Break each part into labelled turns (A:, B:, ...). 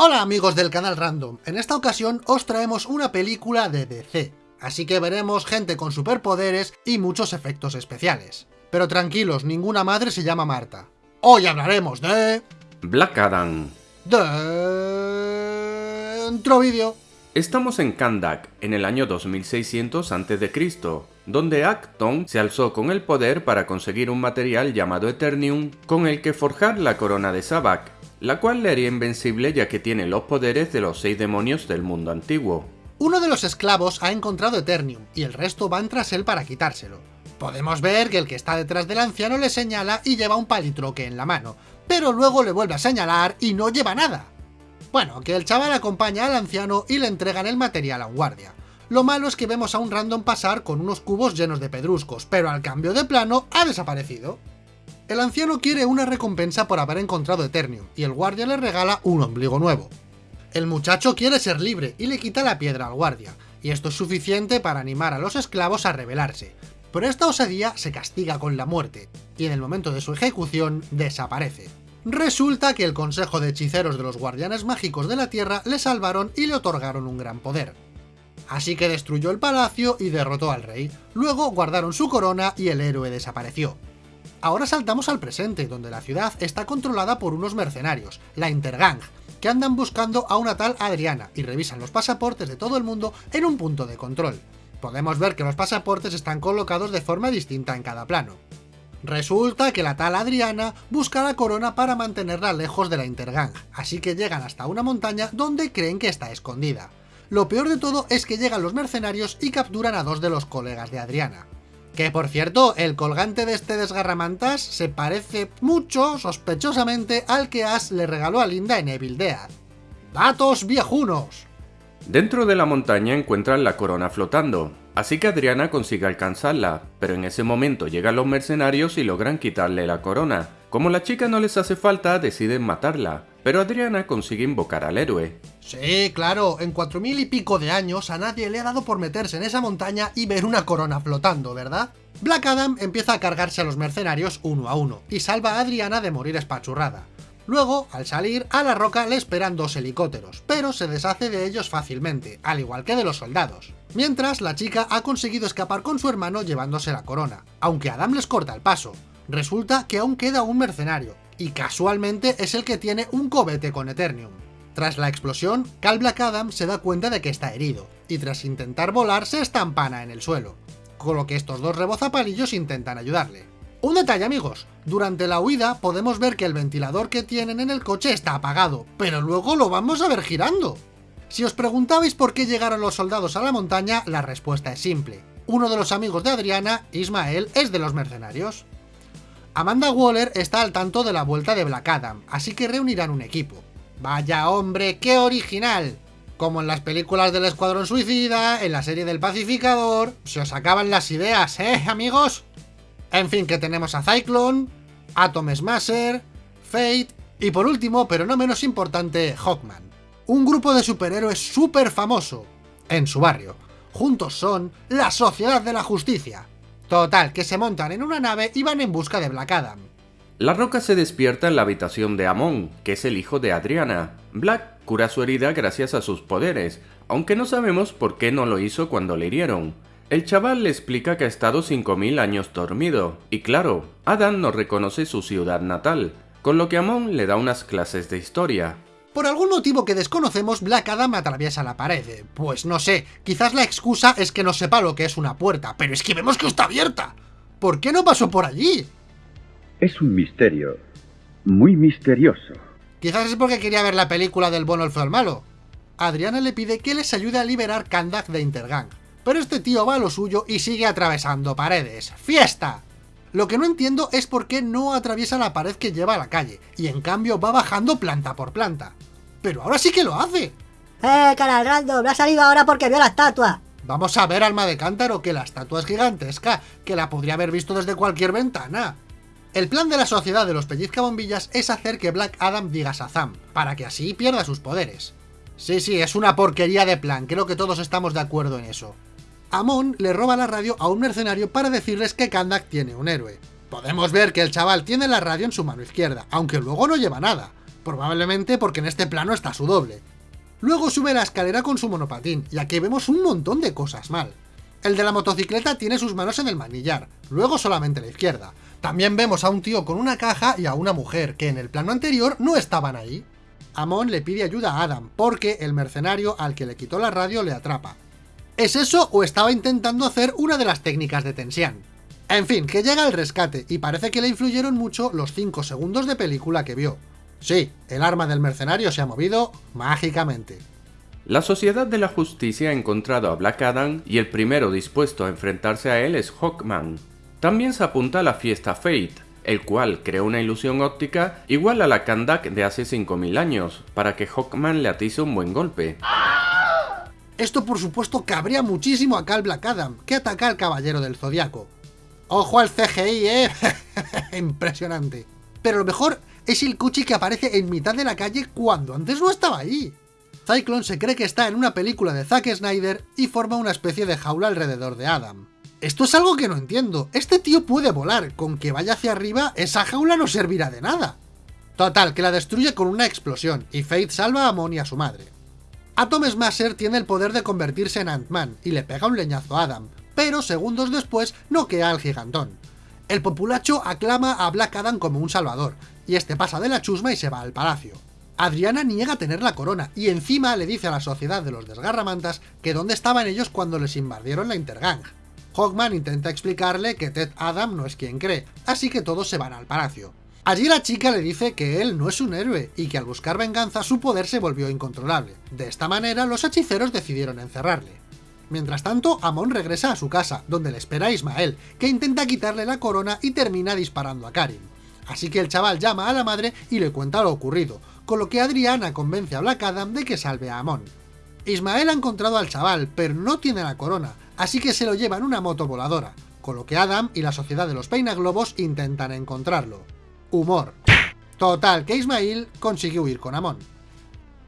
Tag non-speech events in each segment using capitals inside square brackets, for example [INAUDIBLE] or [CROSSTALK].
A: Hola amigos del canal Random, en esta ocasión os traemos una película de DC, así que veremos gente con superpoderes y muchos efectos especiales. Pero tranquilos, ninguna madre se llama Marta. Hoy hablaremos de...
B: Black Adam.
A: Dentro vídeo.
B: Estamos en Kandak, en el año 2600 a.C., donde Acton se alzó con el poder para conseguir un material llamado Eternium con el que forjar la corona de Sabak, la cual le haría invencible ya que tiene los poderes de los seis demonios del mundo antiguo.
A: Uno de los esclavos ha encontrado Eternium, y el resto van tras él para quitárselo. Podemos ver que el que está detrás del anciano le señala y lleva un palitroque en la mano, pero luego le vuelve a señalar y no lleva nada. Bueno, que el chaval acompaña al anciano y le entregan el material a un guardia. Lo malo es que vemos a un random pasar con unos cubos llenos de pedruscos, pero al cambio de plano ha desaparecido. El anciano quiere una recompensa por haber encontrado Eternium, y el guardia le regala un ombligo nuevo. El muchacho quiere ser libre y le quita la piedra al guardia, y esto es suficiente para animar a los esclavos a rebelarse, pero esta osadía se castiga con la muerte, y en el momento de su ejecución desaparece. Resulta que el consejo de hechiceros de los guardianes mágicos de la Tierra le salvaron y le otorgaron un gran poder. Así que destruyó el palacio y derrotó al rey, luego guardaron su corona y el héroe desapareció. Ahora saltamos al presente, donde la ciudad está controlada por unos mercenarios, la Intergang, que andan buscando a una tal Adriana y revisan los pasaportes de todo el mundo en un punto de control. Podemos ver que los pasaportes están colocados de forma distinta en cada plano. Resulta que la tal Adriana busca la corona para mantenerla lejos de la Intergang, así que llegan hasta una montaña donde creen que está escondida. Lo peor de todo es que llegan los mercenarios y capturan a dos de los colegas de Adriana. Que por cierto, el colgante de este desgarramantas se parece mucho, sospechosamente, al que Ash le regaló a Linda en Evil Dead. ¡Datos viejunos!
B: Dentro de la montaña encuentran la corona flotando, así que Adriana consigue alcanzarla, pero en ese momento llegan los mercenarios y logran quitarle la corona. Como la chica no les hace falta, deciden matarla, pero Adriana consigue invocar al héroe.
A: Sí, claro, en cuatro mil y pico de años a nadie le ha dado por meterse en esa montaña y ver una corona flotando, ¿verdad? Black Adam empieza a cargarse a los mercenarios uno a uno, y salva a Adriana de morir espachurrada. Luego, al salir, a la roca le esperan dos helicópteros, pero se deshace de ellos fácilmente, al igual que de los soldados. Mientras, la chica ha conseguido escapar con su hermano llevándose la corona, aunque Adam les corta el paso. Resulta que aún queda un mercenario, y casualmente es el que tiene un cobete con Eternium. Tras la explosión, Cal Black Adam se da cuenta de que está herido, y tras intentar volar se estampana en el suelo, con lo que estos dos rebozapalillos intentan ayudarle. Un detalle amigos, durante la huida podemos ver que el ventilador que tienen en el coche está apagado, pero luego lo vamos a ver girando. Si os preguntabais por qué llegaron los soldados a la montaña, la respuesta es simple. Uno de los amigos de Adriana, Ismael, es de los mercenarios. Amanda Waller está al tanto de la vuelta de Black Adam, así que reunirán un equipo. Vaya hombre, qué original. Como en las películas del Escuadrón Suicida, en la serie del Pacificador, se os acaban las ideas, ¿eh, amigos? En fin, que tenemos a Cyclone, Atom Smasher, Fate y por último, pero no menos importante, Hawkman. Un grupo de superhéroes súper famoso en su barrio. Juntos son la Sociedad de la Justicia. Total, que se montan en una nave y van en busca de Black Adam.
B: La Roca se despierta en la habitación de Amon, que es el hijo de Adriana. Black cura su herida gracias a sus poderes, aunque no sabemos por qué no lo hizo cuando le hirieron. El chaval le explica que ha estado 5000 años dormido, y claro, Adam no reconoce su ciudad natal, con lo que Amon le da unas clases de historia.
A: Por algún motivo que desconocemos, Black Adam atraviesa la pared. Pues no sé, quizás la excusa es que no sepa lo que es una puerta, pero es que vemos que está abierta. ¿Por qué no pasó por allí?
C: Es un misterio. Muy misterioso.
A: Quizás es porque quería ver la película del bueno, el feo, el malo. Adriana le pide que les ayude a liberar Kandak de Intergang. Pero este tío va a lo suyo y sigue atravesando paredes. ¡Fiesta! Lo que no entiendo es por qué no atraviesa la pared que lleva a la calle, y en cambio va bajando planta por planta. Pero ahora sí que lo hace.
D: ¡Eh, canal random! ¡Me ha salido ahora porque vio la estatua!
A: Vamos a ver, alma de cántaro, que la estatua es gigantesca, que la podría haber visto desde cualquier ventana. El plan de la sociedad de los pellizcabombillas es hacer que Black Adam diga Shazam, para que así pierda sus poderes. Sí, sí, es una porquería de plan, creo que todos estamos de acuerdo en eso. Amon le roba la radio a un mercenario para decirles que Kandak tiene un héroe. Podemos ver que el chaval tiene la radio en su mano izquierda, aunque luego no lleva nada. Probablemente porque en este plano está su doble. Luego sube la escalera con su monopatín, y aquí vemos un montón de cosas mal. El de la motocicleta tiene sus manos en el manillar, luego solamente la izquierda. También vemos a un tío con una caja y a una mujer, que en el plano anterior no estaban ahí. Amon le pide ayuda a Adam, porque el mercenario al que le quitó la radio le atrapa. ¿Es eso o estaba intentando hacer una de las técnicas de tensión? En fin, que llega el rescate, y parece que le influyeron mucho los 5 segundos de película que vio. Sí, el arma del mercenario se ha movido mágicamente.
B: La Sociedad de la Justicia ha encontrado a Black Adam y el primero dispuesto a enfrentarse a él es Hawkman. También se apunta a la fiesta Fate, el cual creó una ilusión óptica igual a la Kandak de hace 5000 años, para que Hawkman le atice un buen golpe.
A: Esto por supuesto cabría muchísimo a Cal Black Adam, que ataca al Caballero del Zodiaco. ¡Ojo al CGI, eh! [LAUGHS] Impresionante. Pero lo mejor es el coche que aparece en mitad de la calle cuando antes no estaba ahí. Cyclone se cree que está en una película de Zack Snyder y forma una especie de jaula alrededor de Adam. Esto es algo que no entiendo. Este tío puede volar, con que vaya hacia arriba, esa jaula no servirá de nada. Total, que la destruye con una explosión, y Fate salva a Amon y a su madre. Atom Smasher tiene el poder de convertirse en Ant-Man, y le pega un leñazo a Adam, pero segundos después noquea al gigantón. El populacho aclama a Black Adam como un salvador, y este pasa de la chusma y se va al palacio. Adriana niega tener la corona, y encima le dice a la sociedad de los desgarramantas que dónde estaban ellos cuando les invadieron la Intergang. Hawkman intenta explicarle que Ted Adam no es quien cree, así que todos se van al palacio. Allí la chica le dice que él no es un héroe y que al buscar venganza su poder se volvió incontrolable. De esta manera los hechiceros decidieron encerrarle. Mientras tanto, Amon regresa a su casa, donde le espera Ismael, que intenta quitarle la corona y termina disparando a Karim. Así que el chaval llama a la madre y le cuenta lo ocurrido, con lo que Adriana convence a Black Adam de que salve a Amon. Ismael ha encontrado al chaval, pero no tiene la corona, así que se lo lleva en una moto voladora, con lo que Adam y la sociedad de los peinaglobos intentan encontrarlo. Humor. Total, que Ismael consigue huir con Amon.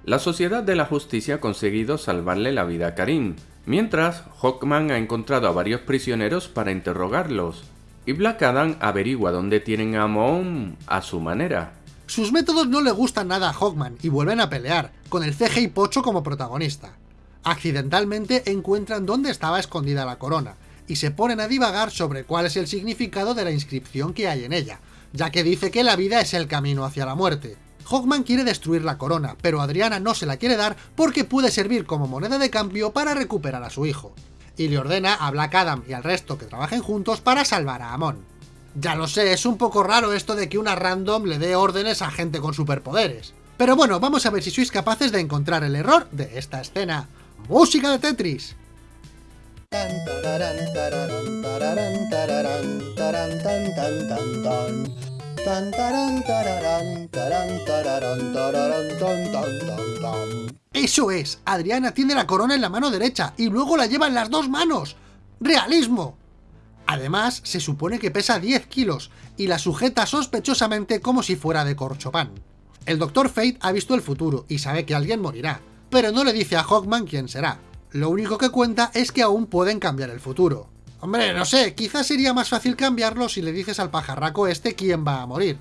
B: La Sociedad de la Justicia ha conseguido salvarle la vida a Karim, mientras Hawkman ha encontrado a varios prisioneros para interrogarlos, y Black Adam averigua dónde tienen a Amon a su manera.
A: Sus métodos no le gustan nada a Hawkman y vuelven a pelear, con el CGI Pocho como protagonista. Accidentalmente encuentran dónde estaba escondida la corona, y se ponen a divagar sobre cuál es el significado de la inscripción que hay en ella, ya que dice que la vida es el camino hacia la muerte. Hawkman quiere destruir la corona, pero Adriana no se la quiere dar porque puede servir como moneda de cambio para recuperar a su hijo. Y le ordena a Black Adam y al resto que trabajen juntos para salvar a Amon. Ya lo sé, es un poco raro esto de que una random le dé órdenes a gente con superpoderes. Pero bueno, vamos a ver si sois capaces de encontrar el error de esta escena. ¡Música de Tetris! Eso es, Adriana tiene la corona en la mano derecha y luego la lleva en las dos manos. ¡Realismo! Además, se supone que pesa 10 kilos y la sujeta sospechosamente como si fuera de corchopán. El Dr. Fate ha visto el futuro y sabe que alguien morirá, pero no le dice a Hawkman quién será. Lo único que cuenta es que aún pueden cambiar el futuro. Hombre, no sé, quizás sería más fácil cambiarlo si le dices al pajarraco este quién va a morir.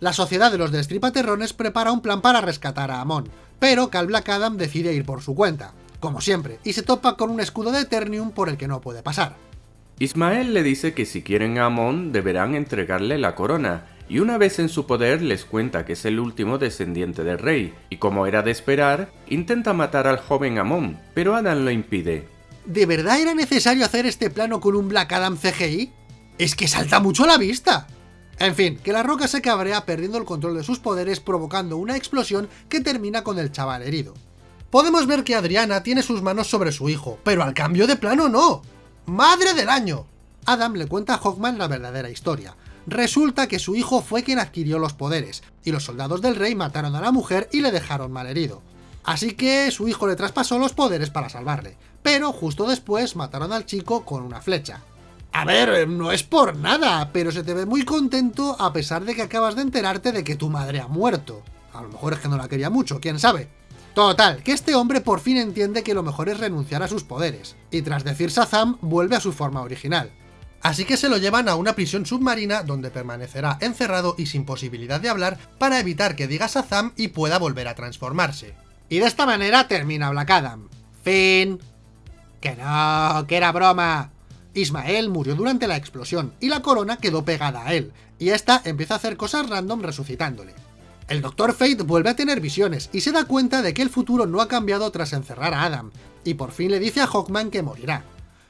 A: La sociedad de los destripaterrones prepara un plan para rescatar a Amon, pero Cal Black Adam decide ir por su cuenta, como siempre, y se topa con un escudo de Eternium por el que no puede pasar.
B: Ismael le dice que si quieren a Amon deberán entregarle la corona, y una vez en su poder les cuenta que es el último descendiente del rey, y como era de esperar, intenta matar al joven Amon, pero Adam lo impide.
A: ¿De verdad era necesario hacer este plano con un Black Adam CGI? Es que salta mucho a la vista. En fin, que la roca se cabrea perdiendo el control de sus poderes provocando una explosión que termina con el chaval herido. Podemos ver que Adriana tiene sus manos sobre su hijo, pero al cambio de plano no. ¡Madre del año! Adam le cuenta a Hawkman la verdadera historia. Resulta que su hijo fue quien adquirió los poderes, y los soldados del rey mataron a la mujer y le dejaron malherido. Así que su hijo le traspasó los poderes para salvarle, pero justo después mataron al chico con una flecha. A ver, no es por nada, pero se te ve muy contento a pesar de que acabas de enterarte de que tu madre ha muerto. A lo mejor es que no la quería mucho, quién sabe. Total, que este hombre por fin entiende que lo mejor es renunciar a sus poderes, y tras decir Shazam vuelve a su forma original. Así que se lo llevan a una prisión submarina donde permanecerá encerrado y sin posibilidad de hablar para evitar que diga Shazam y pueda volver a transformarse. Y de esta manera termina Black Adam. Fin. Que no, que era broma. Ismael murió durante la explosión y la corona quedó pegada a él, y esta empieza a hacer cosas random resucitándole. El Dr. Fate vuelve a tener visiones y se da cuenta de que el futuro no ha cambiado tras encerrar a Adam, y por fin le dice a Hawkman que morirá.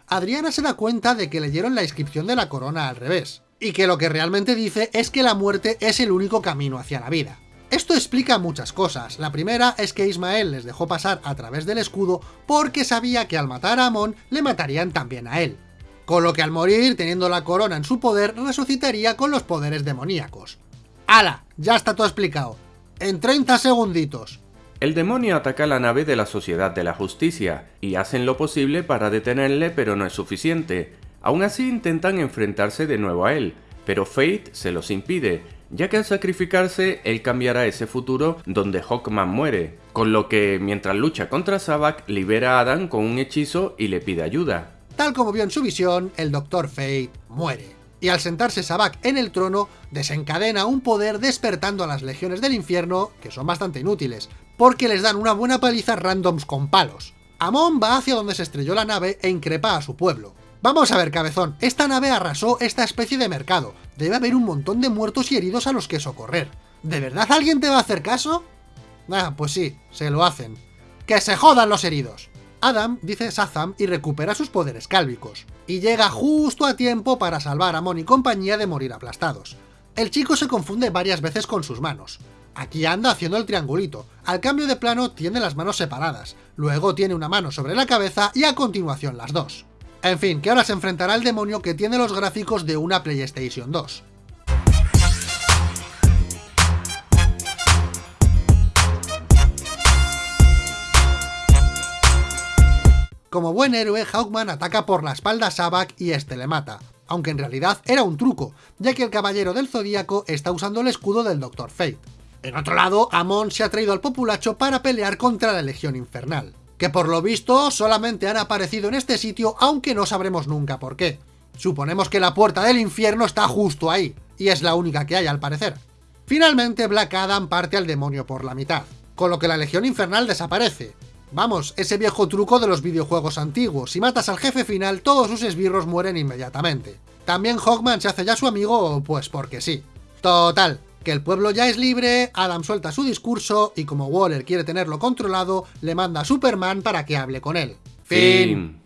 A: Adriana se da cuenta de que leyeron la inscripción de la corona al revés, y que lo que realmente dice es que la muerte es el único camino hacia la vida. Esto explica muchas cosas. La primera es que Ismael les dejó pasar a través del escudo porque sabía que al matar a Amon le matarían también a él. Con lo que al morir, teniendo la corona en su poder, resucitaría con los poderes demoníacos. ¡Hala! Ya está todo explicado. En 30 segunditos.
B: El demonio ataca la nave de la Sociedad de la Justicia, y hacen lo posible para detenerle pero no es suficiente. Aún así intentan enfrentarse de nuevo a él, pero Fate se los impide, ya que al sacrificarse él cambiará ese futuro donde Hawkman muere, con lo que mientras lucha contra Sabak libera a Adam con un hechizo y le pide ayuda.
A: Tal como vio en su visión, el Dr. Fate muere. Y al sentarse Sabak en el trono, desencadena un poder despertando a las legiones del infierno, que son bastante inútiles, porque les dan una buena paliza randoms con palos. Amon va hacia donde se estrelló la nave e increpa a su pueblo. Vamos a ver, cabezón, esta nave arrasó esta especie de mercado. Debe haber un montón de muertos y heridos a los que socorrer. ¿De verdad alguien te va a hacer caso? Ah, pues sí, se lo hacen. ¡Que se jodan los heridos! Adam dice Shazam y recupera sus poderes cálvicos, y llega justo a tiempo para salvar a Mon y compañía de morir aplastados. El chico se confunde varias veces con sus manos. Aquí anda haciendo el triangulito, al cambio de plano tiene las manos separadas, luego tiene una mano sobre la cabeza y a continuación las dos. En fin, que ahora se enfrentará al demonio que tiene los gráficos de una PlayStation 2. Como buen héroe, Hawkman ataca por la espalda a Sabak y este le mata, aunque en realidad era un truco, ya que el Caballero del Zodíaco está usando el escudo del Dr. Fate. En otro lado, Amon se ha traído al populacho para pelear contra la Legión Infernal, que por lo visto solamente han aparecido en este sitio aunque no sabremos nunca por qué. Suponemos que la puerta del infierno está justo ahí, y es la única que hay al parecer. Finalmente Black Adam parte al demonio por la mitad, con lo que la Legión Infernal desaparece. Vamos, ese viejo truco de los videojuegos antiguos, si matas al jefe final todos sus esbirros mueren inmediatamente. También Hawkman se hace ya su amigo, pues porque sí. Total, que el pueblo ya es libre, Adam suelta su discurso y como Waller quiere tenerlo controlado, le manda a Superman para que hable con él. Fin.